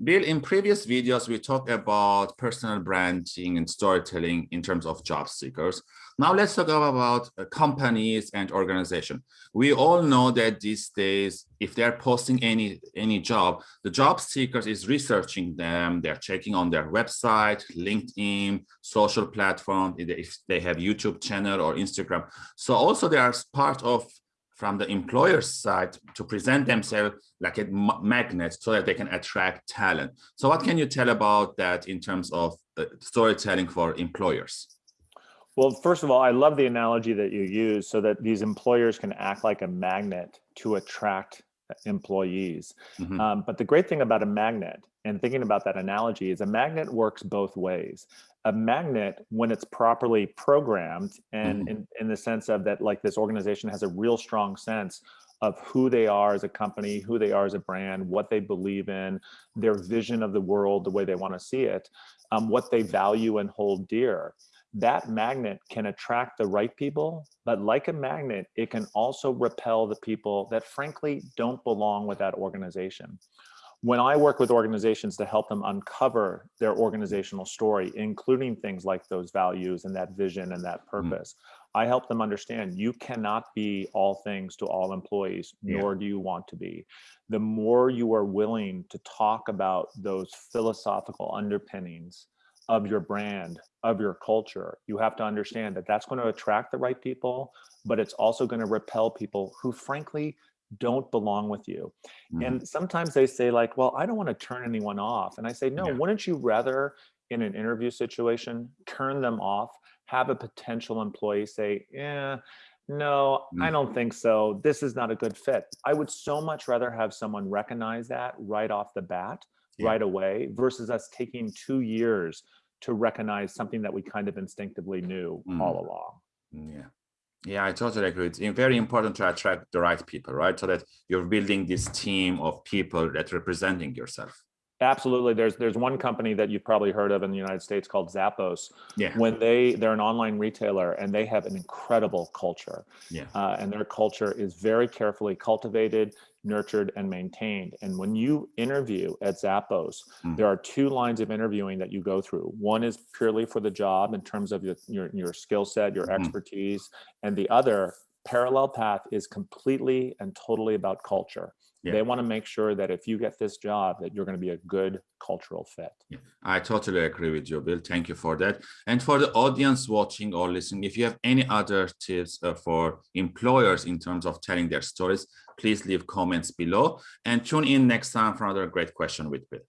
Bill, in previous videos, we talked about personal branding and storytelling in terms of job seekers. Now let's talk about uh, companies and organization. We all know that these days, if they're posting any, any job, the job seekers is researching them. They're checking on their website, LinkedIn, social platform, if they have YouTube channel or Instagram. So also they are part of from the employer's side to present themselves like a magnet so that they can attract talent. So what can you tell about that in terms of uh, storytelling for employers? Well, first of all, I love the analogy that you use so that these employers can act like a magnet to attract employees. Mm -hmm. um, but the great thing about a magnet and thinking about that analogy is a magnet works both ways a magnet when it's properly programmed and mm -hmm. in, in the sense of that like this organization has a real strong sense of who they are as a company, who they are as a brand, what they believe in, their vision of the world, the way they want to see it, um, what they value and hold dear. That magnet can attract the right people, but like a magnet, it can also repel the people that frankly don't belong with that organization when I work with organizations to help them uncover their organizational story, including things like those values and that vision and that mm. purpose, mm. I help them understand you cannot be all things to all employees, yeah. nor do you want to be. The more you are willing to talk about those philosophical underpinnings of your brand, of your culture, you have to understand that that's going to attract the right people, but it's also going to repel people who frankly don't belong with you. Mm -hmm. And sometimes they say like, well, I don't want to turn anyone off. And I say, no, yeah. wouldn't you rather in an interview situation, turn them off, have a potential employee say, yeah, no, mm -hmm. I don't think so. This is not a good fit. I would so much rather have someone recognize that right off the bat, yeah. right away, versus us taking two years to recognize something that we kind of instinctively knew mm -hmm. all along. Yeah. Yeah, I totally agree. It's eh, very important to attract the right people, right? So that you're building this team of people that representing yourself. Absolutely. There's there's one company that you've probably heard of in the United States called Zappos. Yeah. When they they're an online retailer and they have an incredible culture. Yeah. Uh, and their culture is very carefully cultivated, nurtured, and maintained. And when you interview at Zappos, mm. there are two lines of interviewing that you go through. One is purely for the job in terms of your your, your skill set, your mm. expertise, and the other parallel path is completely and totally about culture. Yeah. They want to make sure that if you get this job, that you're going to be a good cultural fit. Yeah. I totally agree with you, Bill. Thank you for that. And for the audience watching or listening, if you have any other tips uh, for employers in terms of telling their stories, please leave comments below and tune in next time for another great question with Bill.